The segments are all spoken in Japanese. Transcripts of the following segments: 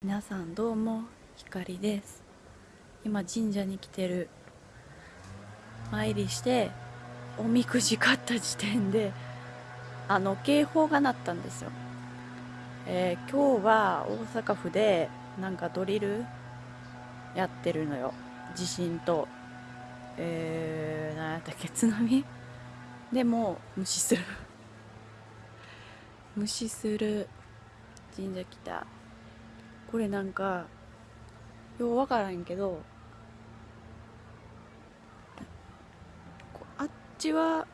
皆さんどうもひかりです。今神社に来てる。参りしておみくじ買った時点であの警報が鳴ったんですよ、えー今日は大阪府でなんかドリルやってるのよ。地震と。えー、何やったっけ津波？でも無視する。無視する神社来た。これなんかようわからんけどこあっちは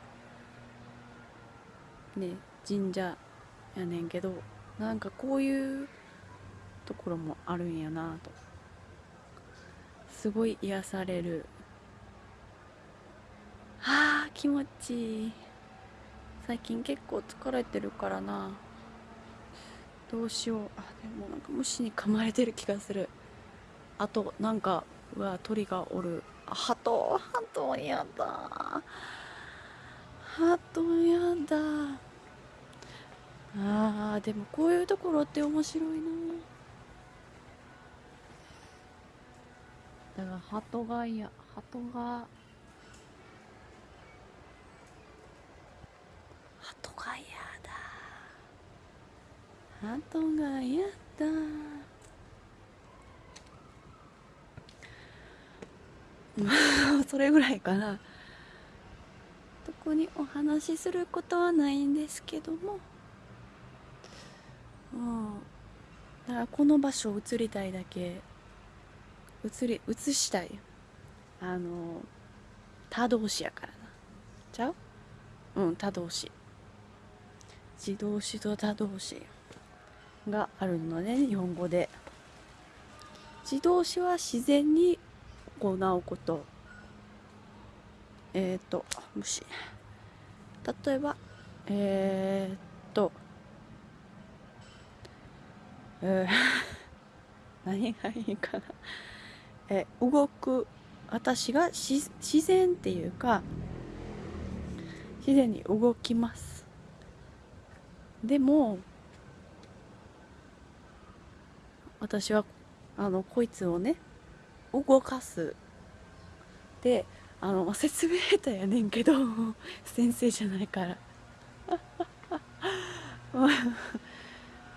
ね神社やねんけどなんかこういうところもあるんやなと。すごい癒される。はあ気持ちいい。最近結構疲れてるからな。どうしよう。あでもなんか虫に噛まれてる気がする。あとなんかうわ鳥がおる。あ鳩鳩やだ。鳩やだ。あーでもこういうところって面白いな。だから鳩が嫌鳩が鳩が嫌だ鳩が嫌だまあそれぐらいかな。特にお話しすることはないんですけども。うん。だからこの場所を移りたいだけ。移り移したい。あの他動詞やからな。ちゃう？うん他動詞。自動詞と他動詞。があるのね日本語で。自動詞は自然に行うこと。えっ、ー、とあ虫例えばえー、っとえー何がいいかな。え動く私がし自然っていうか自然に動きます。でも私はあのこいつをね動かす。であの説明下手やねんけど 先生じゃないから。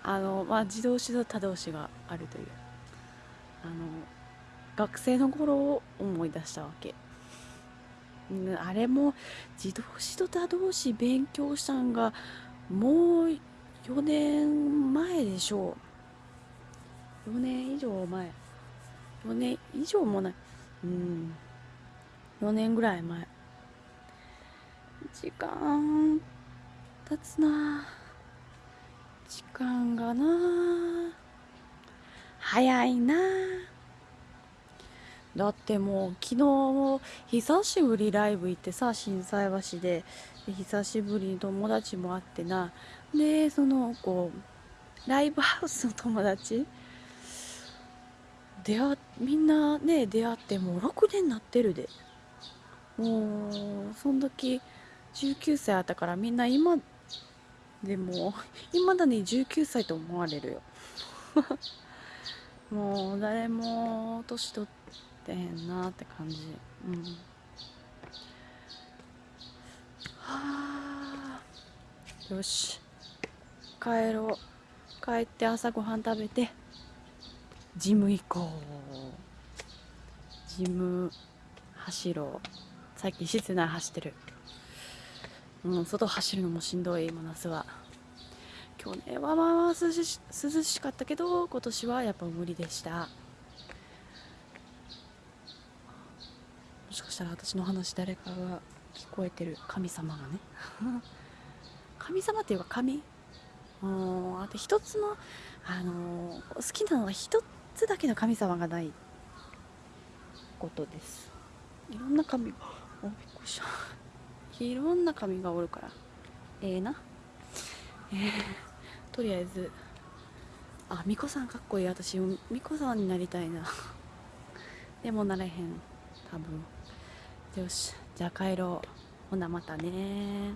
あのまあ自動詞と他動詞があるという。あの学生の頃を思い出したわけ。あれも自動詞と他動詞勉強したんがもう4年前でしょう。4年以上前。4年以上もない。うん。4年ぐらい前。時間経つな。時間がな。早いな。だってもう昨日久しぶりライブ行ってさ心斎橋で。久しぶりに友達も会ってな。でそのこうライブハウスの友達出会みんなね出会ってもう6年なってるで。もうその時19歳あったからみんな今でもいまだに19歳と思われるよ。もう誰も年取ってへんなって感じ。うん。はあ。よし。帰ろう。帰って朝ごはん食べて。ジム行こう。ジム走ろう。最近室内走ってる。うん外走るのもしんどい今夏は。去年はまあまあ涼し涼しかったけど今年はやっぱ無理でした。もしかしたら私の話誰かが聞こえてる神様がね。神様っていうか神。うんあと一つの、あのー好きなのは一つだけの神様がないことです。いろんな神がおびっくりした。いろんな神がおるから。ええな。えー、とりあえず。あ巫女さんかっこいい。私巫女さんになりたいな。でもなれへん。多分。よし。じゃあ帰ろう。ほなまたね